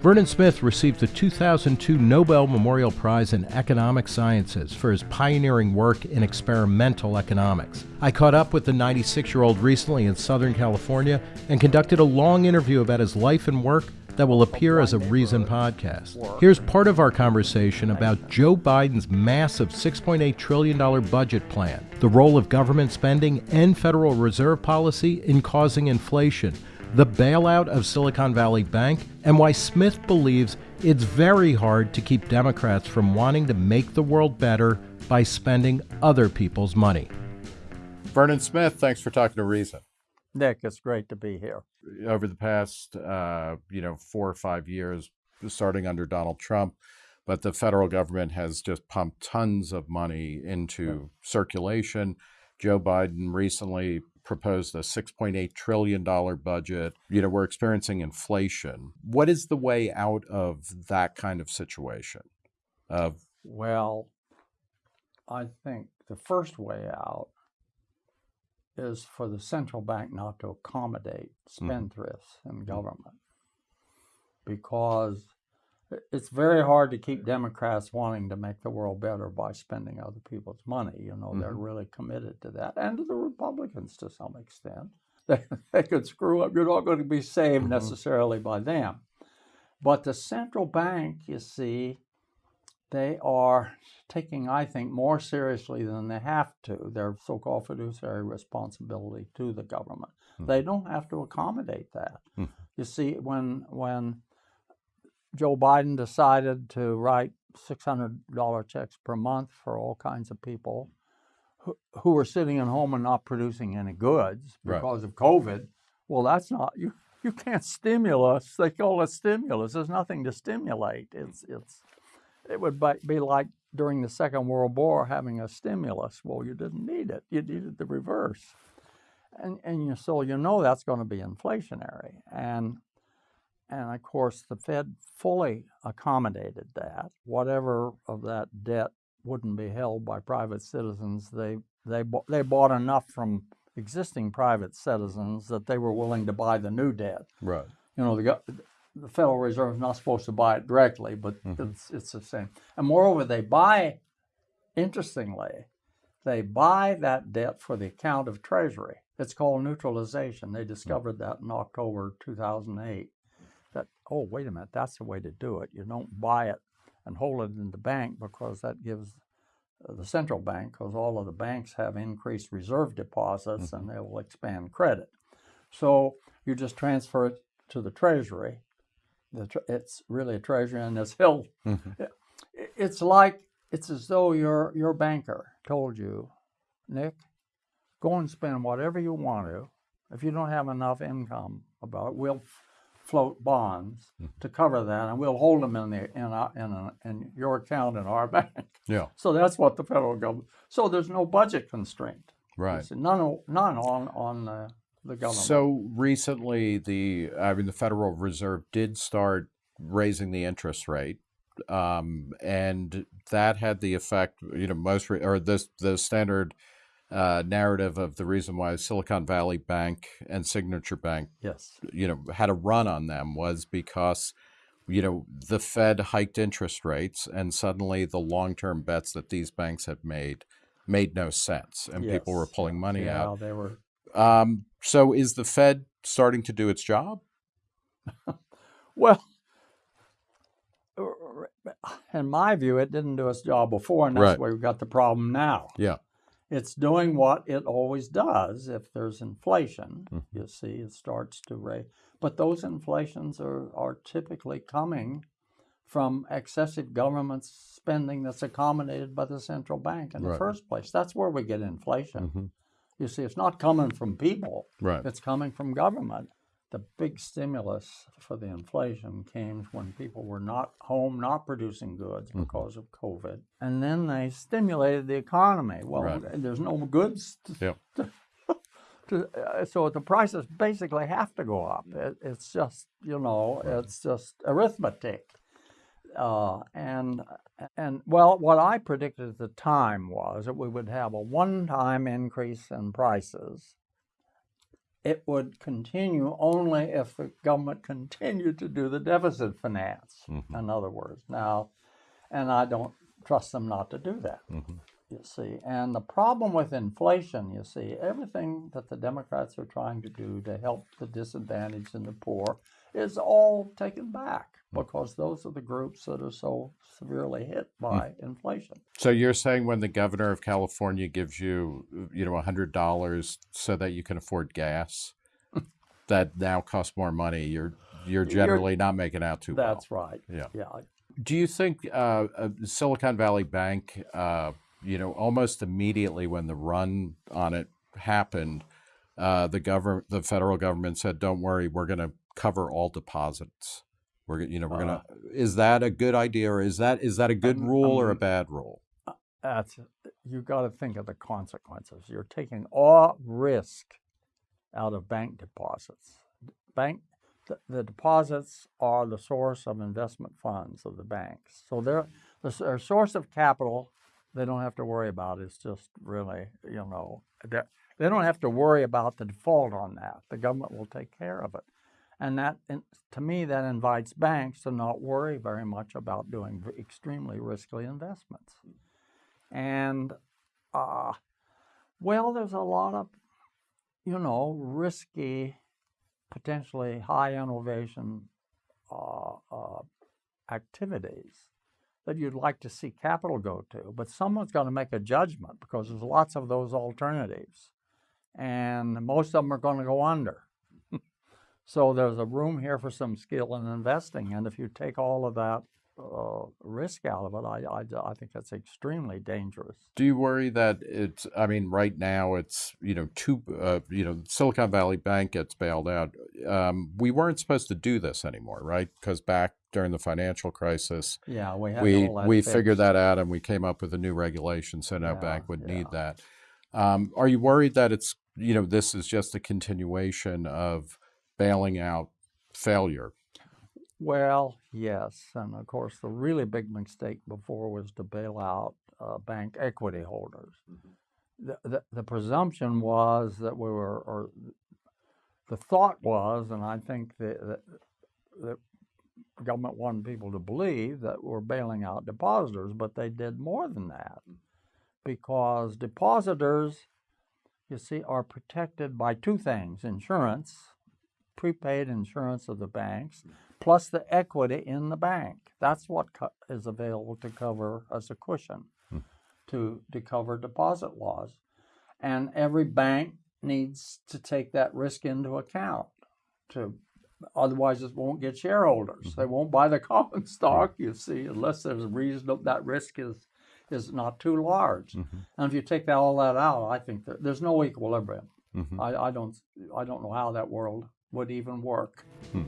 Vernon Smith received the 2002 Nobel Memorial Prize in Economic Sciences for his pioneering work in experimental economics. I caught up with the 96 year old recently in Southern California and conducted a long interview about his life and work that will appear as a Reason podcast. Here's part of our conversation about Joe Biden's massive $6.8 trillion budget plan, the role of government spending and Federal Reserve policy in causing inflation the bailout of Silicon Valley Bank, and why Smith believes it's very hard to keep Democrats from wanting to make the world better by spending other people's money. Vernon Smith, thanks for talking to Reason. Nick, it's great to be here. Over the past, uh, you know, four or five years, starting under Donald Trump, but the federal government has just pumped tons of money into circulation. Joe Biden recently proposed a $6.8 trillion budget. You know, we're experiencing inflation. What is the way out of that kind of situation? Well, I think the first way out is for the central bank not to accommodate mm-hmm. spendthrifts mm-hmm. in government because it's very hard to keep Democrats wanting to make the world better by spending other people's money. You know, mm-hmm. they're really committed to that, and to the Republicans to some extent. They, they could screw up. You're not going to be saved mm-hmm. necessarily by them. But the central bank, you see, they are taking, I think, more seriously than they have to their so called fiduciary responsibility to the government. Mm-hmm. They don't have to accommodate that. Mm-hmm. You see, when, when Joe Biden decided to write $600 checks per month for all kinds of people who, who were sitting at home and not producing any goods because right. of COVID. Well, that's not you. You can't stimulus. They call it stimulus. There's nothing to stimulate. It's it's. It would be like during the Second World War having a stimulus. Well, you didn't need it. You needed the reverse. And and you, so you know that's going to be inflationary. And and of course, the Fed fully accommodated that. Whatever of that debt wouldn't be held by private citizens, they, they, they bought enough from existing private citizens that they were willing to buy the new debt. Right. You know, the, the Federal Reserve is not supposed to buy it directly, but mm-hmm. it's, it's the same. And moreover, they buy, interestingly, they buy that debt for the account of Treasury. It's called neutralization. They discovered that in October 2008 that, oh, wait a minute, that's the way to do it. You don't buy it and hold it in the bank because that gives uh, the central bank, because all of the banks have increased reserve deposits mm-hmm. and they will expand credit. So you just transfer it to the treasury. The tre- it's really a treasury and it's held. Mm-hmm. It's like, it's as though your, your banker told you, Nick, go and spend whatever you want to. If you don't have enough income about it, we'll float bonds mm. to cover that, and we'll hold them in the in our, in, a, in your account in our bank. Yeah. So that's what the federal government. So there's no budget constraint. Right. None none on on uh, the government. So recently, the I mean the Federal Reserve did start raising the interest rate. Um, and that had the effect, you know, most re- or this the standard uh, narrative of the reason why Silicon Valley Bank and Signature Bank, yes, you know, had a run on them was because, you know, the Fed hiked interest rates, and suddenly the long-term bets that these banks had made made no sense, and yes. people were pulling money yeah, out. they were. Um, so, is the Fed starting to do its job? well, in my view, it didn't do its job before, and that's right. why we've got the problem now. Yeah. It's doing what it always does. If there's inflation, mm-hmm. you see, it starts to raise. But those inflations are, are typically coming from excessive government spending that's accommodated by the central bank in right. the first place. That's where we get inflation. Mm-hmm. You see, it's not coming from people, right. it's coming from government the big stimulus for the inflation came when people were not home, not producing goods mm-hmm. because of COVID. And then they stimulated the economy. Well, right. there's no goods. To, yep. to, to, uh, so the prices basically have to go up. It, it's just, you know, right. it's just arithmetic. Uh, and and well, what I predicted at the time was that we would have a one-time increase in prices it would continue only if the government continued to do the deficit finance. Mm-hmm. In other words, now, and I don't trust them not to do that. Mm-hmm. You see, and the problem with inflation, you see, everything that the Democrats are trying to do to help the disadvantaged and the poor is all taken back because those are the groups that are so severely hit by inflation. So you're saying when the governor of California gives you, you know, a hundred dollars so that you can afford gas, that now costs more money. You're you're generally not making out too well. That's right. Yeah. Yeah. Do you think uh, uh, Silicon Valley Bank, uh, you know, almost immediately when the run on it happened, uh, the government, the federal government said, "Don't worry, we're going to cover all deposits." We're, you know, we're going to. Is that a good idea, or is that is that a good Um, rule or a bad rule? That's you got to think of the consequences. You're taking all risk out of bank deposits. Bank the, the deposits are the source of investment funds of the banks. So they're the their source of capital. They don't have to worry about. It's just really you know they don't have to worry about the default on that. The government will take care of it. And that, to me, that invites banks to not worry very much about doing extremely risky investments. And, uh, well, there's a lot of, you know, risky, potentially high innovation uh, uh, activities that you'd like to see capital go to. But someone's got to make a judgment because there's lots of those alternatives. And most of them are going to go under. So there's a room here for some skill in investing, and if you take all of that uh, risk out of it, I, I, I think that's extremely dangerous. Do you worry that it's? I mean, right now it's you know two. Uh, you know, Silicon Valley Bank gets bailed out. Um, we weren't supposed to do this anymore, right? Because back during the financial crisis, Yeah, we had we we figured that out and we came up with a new regulation, so no Yeah, bank would need that. Um, are you worried that it's you know this is just a continuation of bailing out failure? Well, yes, and of course the really big mistake before was to bail out uh, bank equity holders. The, the the presumption was that we were, or the thought was, and I think that that the government wanted people to believe that we're bailing out depositors, but they did more than that because depositors, you see, are protected by two things: insurance prepaid insurance of the banks hmm. plus the equity in the bank. That's what co- is available to cover as a cushion hmm. to, to cover deposit laws. And every bank needs to take that risk into account to otherwise it won't get shareholders. They mm-hmm. won't buy the common stock, you see, unless there's a reason that that risk is is not too large. Mm-hmm. And if you take that, all that out, I think that there's no equilibrium. Mhm. I, I don't I don't know how that world would even work. Hmm.